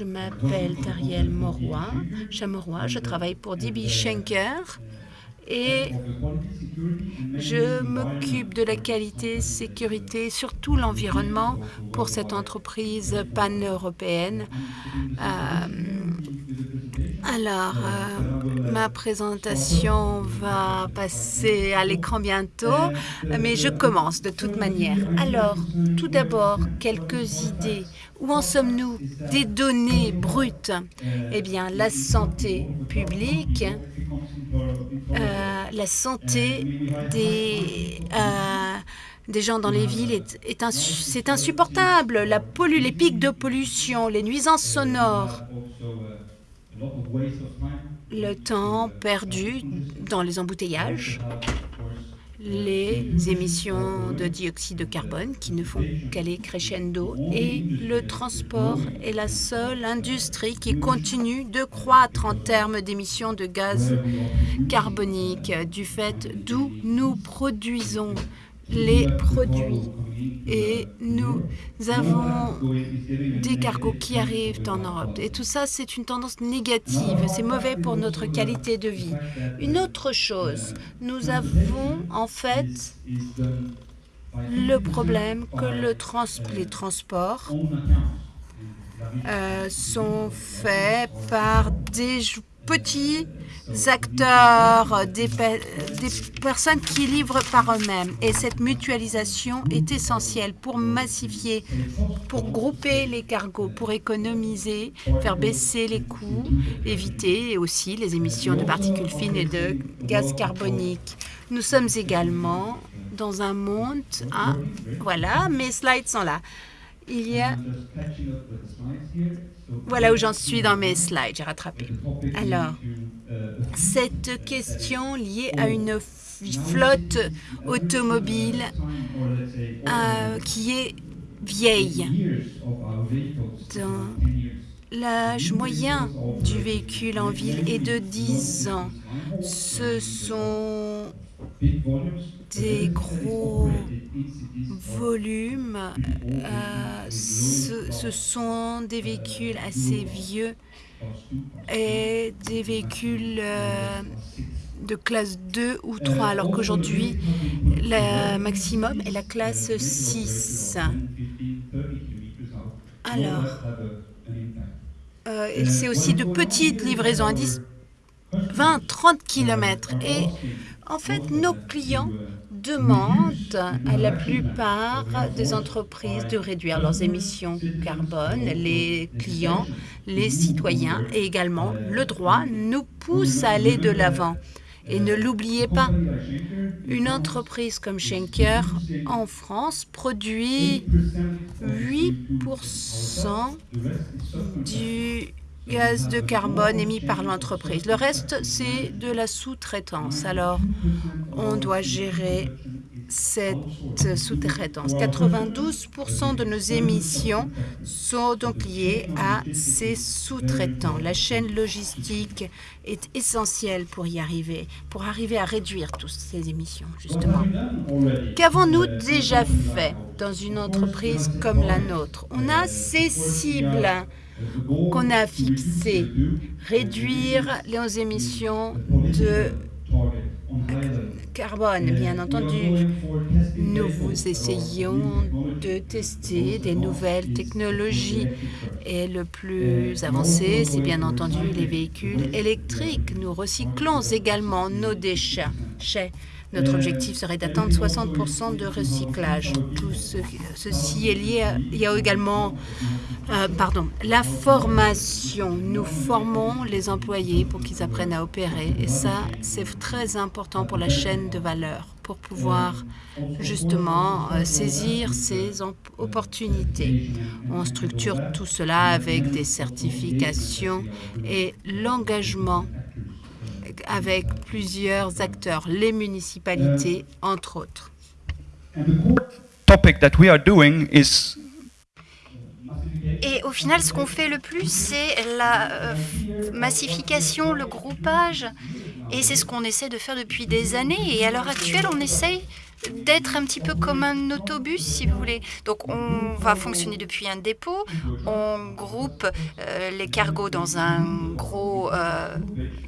Je m'appelle Tariel Moroy, je travaille pour DB Schenker et je m'occupe de la qualité, sécurité, surtout l'environnement pour cette entreprise pan-européenne. Euh, alors, euh, ma présentation va passer à l'écran bientôt, mais je commence de toute manière. Alors, tout d'abord, quelques idées. Où en sommes-nous Des données brutes? Eh bien, la santé publique, euh, la santé des, euh, des gens dans les villes est, est c'est insupportable. Les pics de pollution, les nuisances sonores, le temps perdu dans les embouteillages, les émissions de dioxyde de carbone qui ne font qu'aller crescendo et le transport est la seule industrie qui continue de croître en termes d'émissions de gaz carbonique du fait d'où nous produisons les produits. Et nous avons des cargos qui arrivent en Europe. Et tout ça, c'est une tendance négative. C'est mauvais pour notre qualité de vie. Une autre chose, nous avons en fait le problème que les transports euh, sont faits par des petits acteurs, des, personnes qui livrent par eux-mêmes. Et cette mutualisation est essentielle pour massifier, pour grouper les cargos, pour économiser, faire baisser les coûts, éviter aussi les émissions de particules fines et de gaz carbonique. Nous sommes également dans un monde... Hein, voilà, mes slides sont là. Il y a voilà où j'en suis dans mes slides, j'ai rattrapé. Alors, cette question liée à une flotte automobile euh, qui est vieille. L'âge moyen du véhicule en ville est de 10 ans. Ce sont des gros volumes. Euh, ce, sont des véhicules assez vieux et des véhicules euh, de classe 2 ou 3, alors qu'aujourd'hui, le maximum est la classe 6. Alors, euh, c'est aussi de petites livraisons à 10, 20, 30 km. Et en fait, nos clients demandent à la plupart des entreprises de réduire leurs émissions carbone. Les clients, les citoyens et également le droit nous poussent à aller de l'avant. Et ne l'oubliez pas, une entreprise comme Schenker en France produit 8% du gaz de carbone émis par l'entreprise. Le reste, c'est de la sous-traitance. Alors, on doit gérer cette sous-traitance. 92% de nos émissions sont donc liées à ces sous-traitants. La chaîne logistique est essentielle pour y arriver, pour arriver à réduire toutes ces émissions, justement. Qu'avons-nous déjà fait dans une entreprise comme la nôtre? On a ces cibles qu'on a fixé, réduire les émissions de carbone, bien entendu. Nous vous essayons de tester des nouvelles technologies. Et le plus avancé, c'est bien entendu les véhicules électriques. Nous recyclons également nos déchets. Notre objectif serait d'atteindre 60% de recyclage. Tout ceci est lié à, il y a également euh, pardon, la formation. Nous formons les employés pour qu'ils apprennent à opérer. Et ça, c'est très important pour la chaîne de valeur, pour pouvoir justement euh, saisir ces opportunités. On structure tout cela avec des certifications et l'engagement avec plusieurs acteurs, les municipalités, entre autres. Et au final, ce qu'on fait le plus, c'est la euh, massification, le groupage. Et c'est ce qu'on essaie de faire depuis des années. Et à l'heure actuelle, on essaye d'être un petit peu comme un autobus, si vous voulez. Donc on va fonctionner depuis un dépôt, on groupe euh, les cargos dans un gros euh,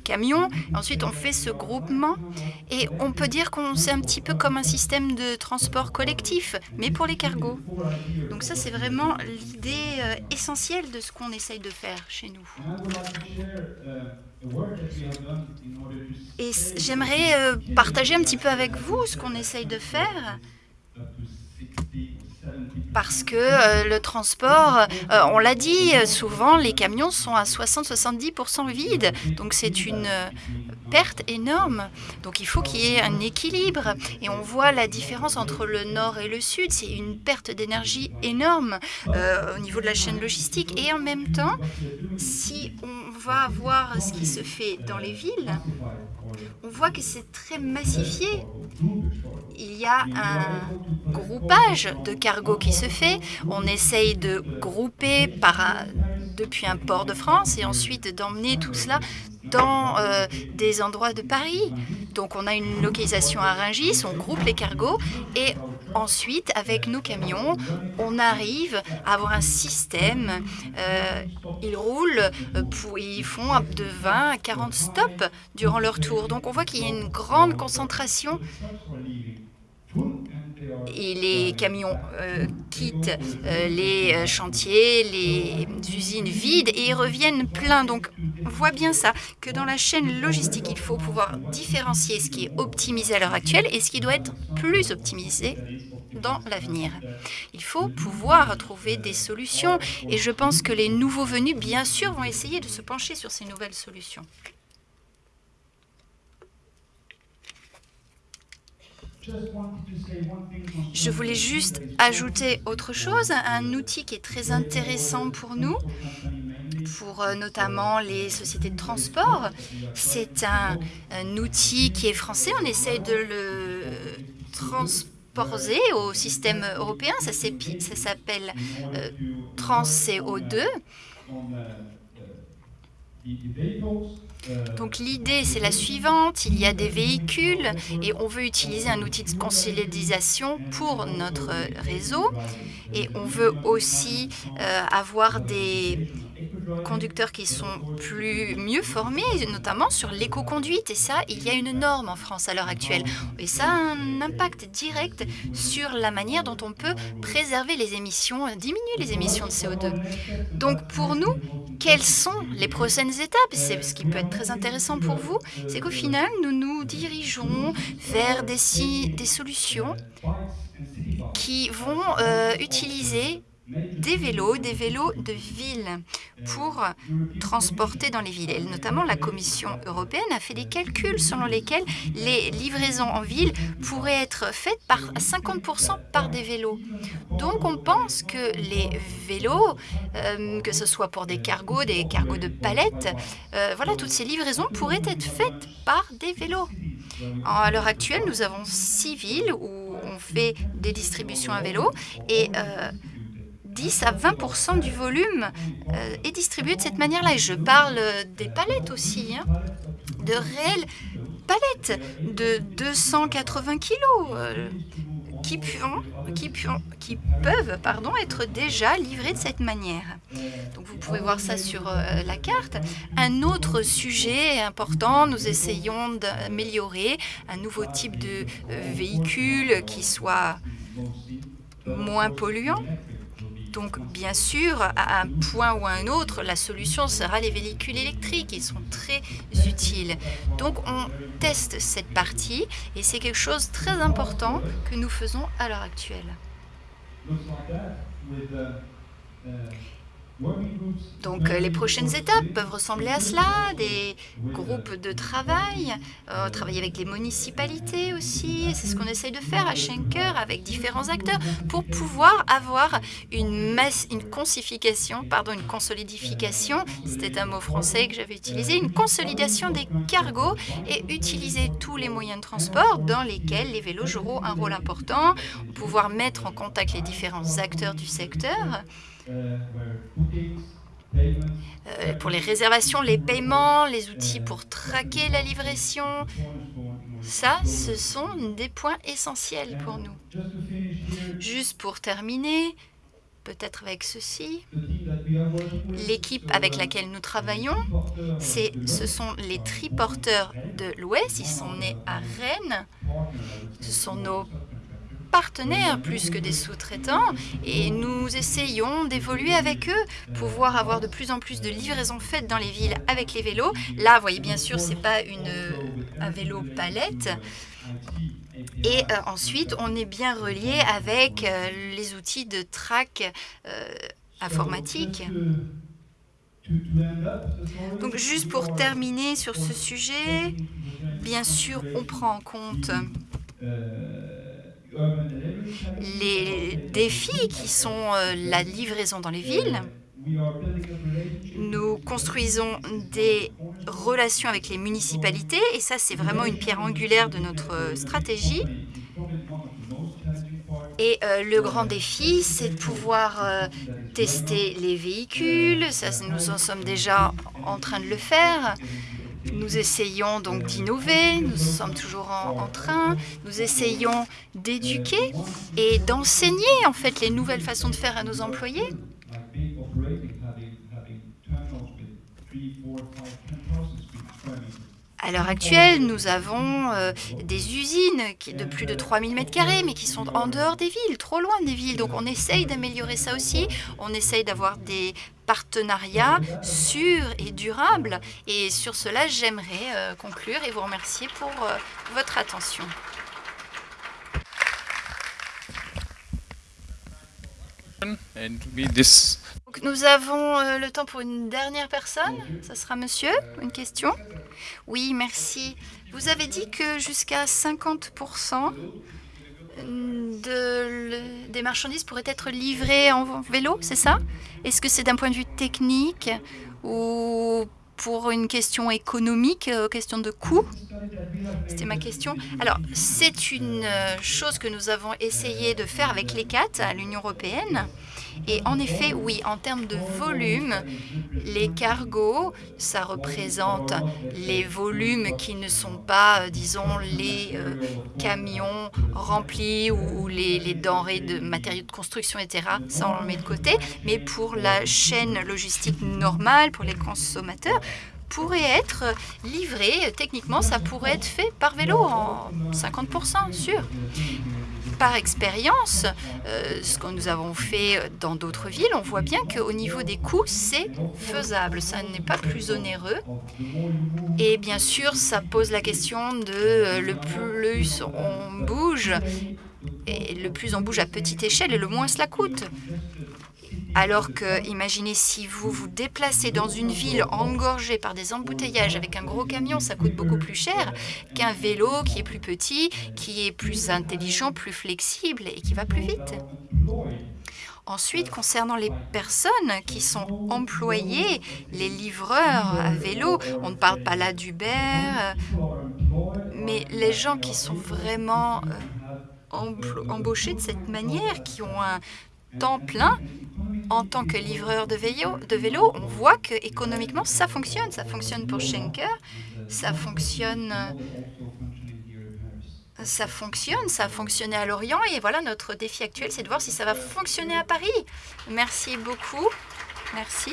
camion, ensuite on fait ce groupement et on peut dire qu'on c'est un petit peu comme un système de transport collectif, mais pour les cargos. Donc ça c'est vraiment l'idée euh, essentielle de ce qu'on essaye de faire chez nous. Et j'aimerais partager un petit peu avec vous ce qu'on essaye de faire parce que euh, le transport, euh, on l'a dit, souvent les camions sont à 60-70% vides, donc c'est une perte énorme. Donc il faut qu'il y ait un équilibre. Et on voit la différence entre le nord et le sud, c'est une perte d'énergie énorme au niveau de la chaîne logistique. Et en même temps, si on va voir ce qui se fait dans les villes, on voit que c'est très massifié. Il y a un groupage de cargos qui se fait. On essaye de grouper depuis un port de France et ensuite d'emmener tout cela dans euh, des endroits de Paris. Donc on a une localisation à Rungis, on groupe les cargos et ensuite, avec nos camions, on arrive à avoir un système. Euh, ils roulent, euh, pour, ils font de 20 à 40 stops durant leur tour. Donc on voit qu'il y a une grande concentration et les camions euh, quittent euh, les euh, chantiers, les usines vides et ils reviennent pleins. Donc, on voit bien ça, que dans la chaîne logistique, il faut pouvoir différencier ce qui est optimisé à l'heure actuelle et ce qui doit être plus optimisé dans l'avenir. Il faut pouvoir trouver des solutions et je pense que les nouveaux venus, bien sûr, vont essayer de se pencher sur ces nouvelles solutions. Je voulais juste ajouter autre chose, un outil qui est très intéressant pour nous, pour euh, notamment les sociétés de transport. C'est un, outil qui est français, on essaie de le transposer au système européen, ça s'appelle euh, TransCO2. Donc l'idée, c'est la suivante. Il y a des véhicules et on veut utiliser un outil de consolidation pour notre réseau. Et on veut aussi euh, avoir des conducteurs qui sont plus mieux formés, notamment sur l'éco-conduite. Et ça, il y a une norme en France à l'heure actuelle. Et ça a un impact direct sur la manière dont on peut préserver les émissions, diminuer les émissions de CO2. Donc pour nous, quelles sont les prochaines étapes? C'est ce qui peut être très intéressant pour vous, c'est qu'au final, nous nous dirigeons vers des, solutions qui vont euh, utiliser des vélos, des vélos de ville pour transporter dans les villes. Et notamment, la Commission européenne a fait des calculs selon lesquels les livraisons en ville pourraient être faites par 50% par des vélos. Donc, on pense que les vélos, euh, que ce soit pour des cargos, des cargos de palettes, euh, voilà, toutes ces livraisons pourraient être faites par des vélos. À l'heure actuelle, nous avons six villes où on fait des distributions à vélo et euh, 10 à 20% du volume euh, est distribué de cette manière-là. Et je parle des palettes aussi, hein, de réelles palettes de 280 kilos euh, qui, qui, qui, peuvent pardon, être déjà livrées de cette manière. Donc vous pouvez voir ça sur euh, la carte. Un autre sujet important, nous essayons d'améliorer un nouveau type de véhicule qui soit moins polluant donc, bien sûr, à un point ou à un autre, la solution sera les véhicules électriques. Ils sont très utiles. Donc, on teste cette partie et c'est quelque chose de très important que nous faisons à l'heure actuelle. Donc euh, les prochaines étapes peuvent ressembler à cela, des groupes de travail, euh, travailler avec les municipalités aussi, c'est ce qu'on essaye de faire à Schenker avec différents acteurs pour pouvoir avoir une, masse, consification, pardon, une consolidification, c'était un mot français que j'avais utilisé, une consolidation des cargos et utiliser tous les moyens de transport dans lesquels les vélos joueront un rôle important, pouvoir mettre en contact les différents acteurs du secteur, euh, pour les réservations, les paiements, les outils pour traquer la livraison, Ça, ce sont des points essentiels pour nous. Juste pour terminer, peut-être avec ceci, l'équipe avec laquelle nous travaillons, ce sont les triporteurs de l'Ouest, ils sont nés à Rennes, ce sont nos partenaires plus que des sous-traitants et nous essayons d'évoluer avec eux, pouvoir avoir de plus en plus de livraisons faites dans les villes avec les vélos. Là, vous voyez, bien sûr, ce n'est pas une, un vélo palette. Et euh, ensuite, on est bien relié avec euh, les outils de track euh, informatique. Donc juste pour terminer sur ce sujet, bien sûr, on prend en compte les défis qui sont la livraison dans les villes. Nous construisons des relations avec les municipalités et ça, c'est vraiment une pierre angulaire de notre stratégie. Et euh, le grand défi, c'est de pouvoir euh, tester les véhicules. Ça, nous en sommes déjà en train de le faire. Nous essayons donc d'innover, nous sommes toujours en, train, nous essayons d'éduquer et d'enseigner en fait les nouvelles façons de faire à nos employés. À l'heure actuelle, nous avons euh, des usines qui, de plus de 3000 m2, mais qui sont en dehors des villes, trop loin des villes. Donc on essaye d'améliorer ça aussi. On essaye d'avoir des partenariats sûrs et durables. Et sur cela, j'aimerais euh, conclure et vous remercier pour euh, votre attention. Donc, nous avons euh, le temps pour une dernière personne. Ce sera monsieur, une question Oui, merci. Vous avez dit que jusqu'à 50% de, des marchandises pourraient être livrées en vélo, c'est ça? Est-ce que c'est d'un point de vue technique ou pour une question économique, euh, question de coût C'était ma question. Alors, c'est une euh, chose que nous avons essayé de faire avec les CAT à l'Union européenne. Et en effet, oui, en termes de volume, les cargos, ça représente les volumes qui ne sont pas, euh, disons, les camions remplis ou, les, denrées de matériaux de construction, etc. Ça, on le met de côté. Mais pour la chaîne logistique normale, pour les consommateurs, pourrait être livré, techniquement, ça pourrait être fait par vélo en 50%, sûr par expérience, euh, ce que nous avons fait dans d'autres villes, on voit bien qu'au niveau des coûts, c'est faisable. Ça n'est pas plus onéreux. Et bien sûr, ça pose la question de euh, le plus on bouge, et le plus on bouge à petite échelle, et le moins cela coûte. Alors que, imaginez si vous vous déplacez dans une ville engorgée par des embouteillages avec un gros camion, ça coûte beaucoup plus cher qu'un vélo qui est plus petit, qui est plus intelligent, plus flexible et qui va plus vite. Ensuite, concernant les personnes qui sont employées, les livreurs à vélo, on ne parle pas là d'Uber, mais les gens qui sont vraiment euh, embauchés de cette manière, qui ont un temps plein, en tant que livreur de vélo, de on voit que économiquement ça fonctionne. Ça fonctionne pour Schenker, ça fonctionne, ça fonctionne, ça a fonctionné à Lorient. Et voilà, notre défi actuel, c'est de voir si ça va fonctionner à Paris. Merci beaucoup. Merci.